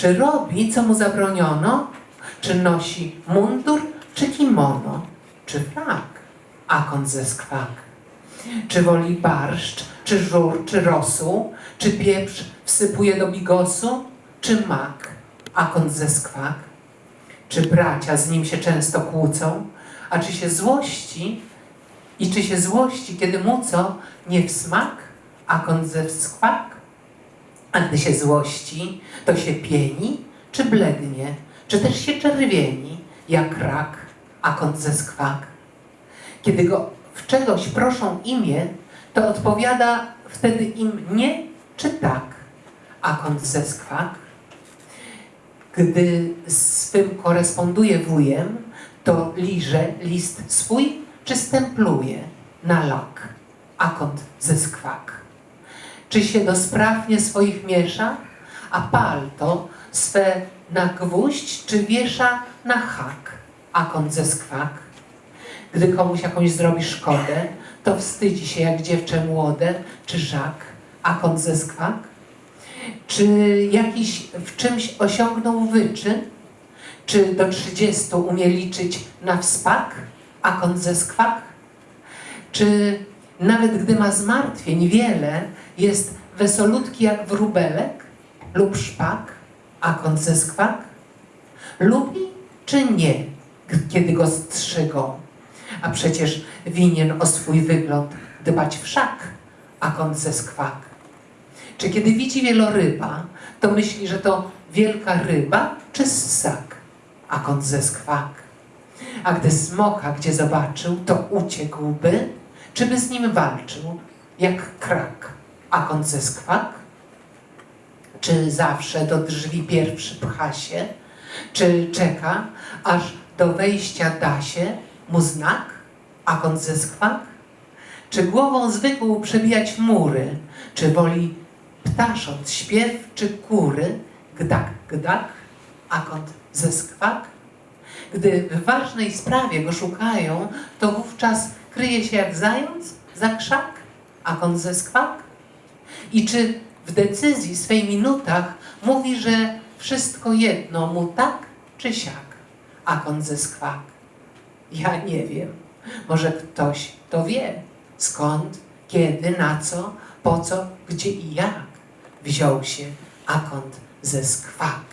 Czy robi, co mu zabroniono? Czy nosi mundur, czy kimono? Czy frak, a kąt ze skwak? Czy woli barszcz, czy żur, czy rosół? Czy pieprz wsypuje do bigosu? Czy mak, a kąt ze skwak? Czy bracia z nim się często kłócą? A czy się złości? I czy się złości, kiedy mu co nie w smak, a kąt ze skwak? A gdy się złości, to się pieni, czy blednie, czy też się czerwieni, jak rak, a kąt ze skwak. Kiedy go w czegoś proszą imię, to odpowiada wtedy im nie czy tak, a kąt ze skwak. Gdy z swym koresponduje wujem, to liże list swój czy stempluje na lak, a kąt ze skwak. Czy się do spraw nie swoich miesza, a palto swe na gwóźdź, czy wiesza na hak, a kąt ze skwak. Gdy komuś jakąś zrobi szkodę, to wstydzi się jak dziewczę młode, czy żak, a kąt ze skwak. Czy jakiś w czymś osiągnął wyczyn, czy do trzydziestu umie liczyć na wspak, a kąt ze skwak? Czy nawet gdy ma zmartwień wiele, jest wesolutki jak wróbelek lub szpak, a kąt ze skwak? Lubi czy nie, kiedy go strzygą? A przecież winien o swój wygląd dbać wszak, a kąt ze skwak. Czy kiedy widzi wieloryba, to myśli, że to wielka ryba czy ssak, a kąt ze skwak? A gdy smoka gdzie zobaczył, to uciekłby, czy by z nim walczył, jak krak, a ze skwak? Czy zawsze do drzwi pierwszy pcha się? Czy czeka, aż do wejścia da się mu znak, a ze skwak? Czy głową zwykł przebijać mury? Czy woli ptasząc śpiew, czy kury? Gdak, gdak, a kąt ze skwak? Gdy w ważnej sprawie go szukają, to wówczas kryje się jak zając za krzak, a kąt ze skwak? I czy w decyzji swej minutach mówi, że wszystko jedno mu tak czy siak, a kąt ze skwak? Ja nie wiem. Może ktoś to wie. Skąd, kiedy, na co, po co, gdzie i jak wziął się akont ze skwak.